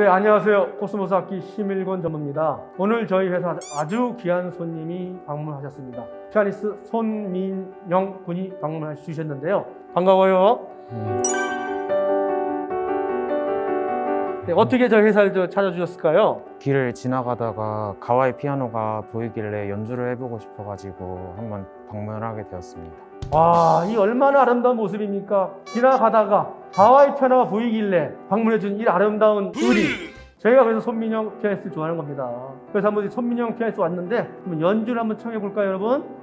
네, 안녕하세요. 코스모스 악기 심일권 전무입니다. 오늘 저희 회사 아주 귀한 손님이 방문하셨습니다. 피아니스트 손민영 군이 방문해 주셨는데요. 반가워요. 네, 어떻게 저희 회사를 저 찾아주셨을까요? 길을 지나가다가 가와이 피아노가 보이길래 연주를 해보고 싶어가지고 한번 방문을 하게 되었습니다. 와, 이 얼마나 아름다운 모습입니까? 지나가다가 하와이 피아노가 보이길래 방문해준 이 아름다운 우리. 저희가 그래서 손민영 피아니스트 좋아하는 겁니다. 그래서 한번 이 손민영 피아니스트 왔는데 한번 연주를 한번 청해 볼까요, 여러분?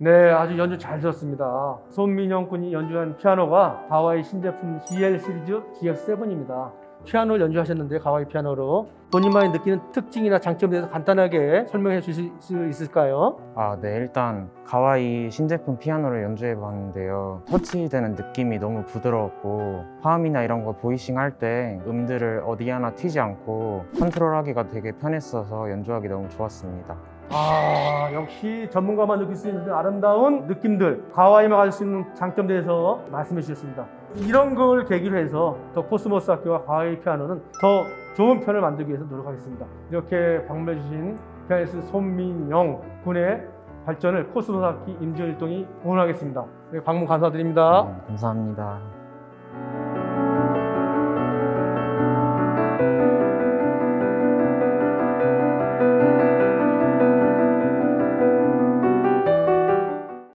네, 아주 연주 잘 들었습니다. 손민영 군이 연주한 피아노가 가와이 신제품 GL 시리즈 GX7입니다. 피아노를 연주하셨는데 가와이 피아노로 본인만이 느끼는 특징이나 장점에 대해서 간단하게 설명해 주실 수 있을까요? 아, 네, 일단 가와이 신제품 피아노를 연주해 봤는데요. 터치되는 느낌이 너무 부드러웠고 화음이나 이런 거 보이싱 할 때 음들을 어디 하나 튀지 않고 컨트롤하기가 되게 편했어서 연주하기 너무 좋았습니다. 아, 역시 전문가만 느낄 수 있는 그 아름다운 느낌들, 가와이만 가질 수 있는 장점에 대해서 말씀해 주셨습니다. 이런 걸 계기로 해서 더 코스모스 악기와 가와이 피아노는 더 좋은 편을 만들기 위해서 노력하겠습니다. 이렇게 방문해 주신 피아니스트 손민영 군의 발전을 코스모스 악기 임직원 일동이 응원하겠습니다. 네, 방문 감사드립니다. 네, 감사합니다.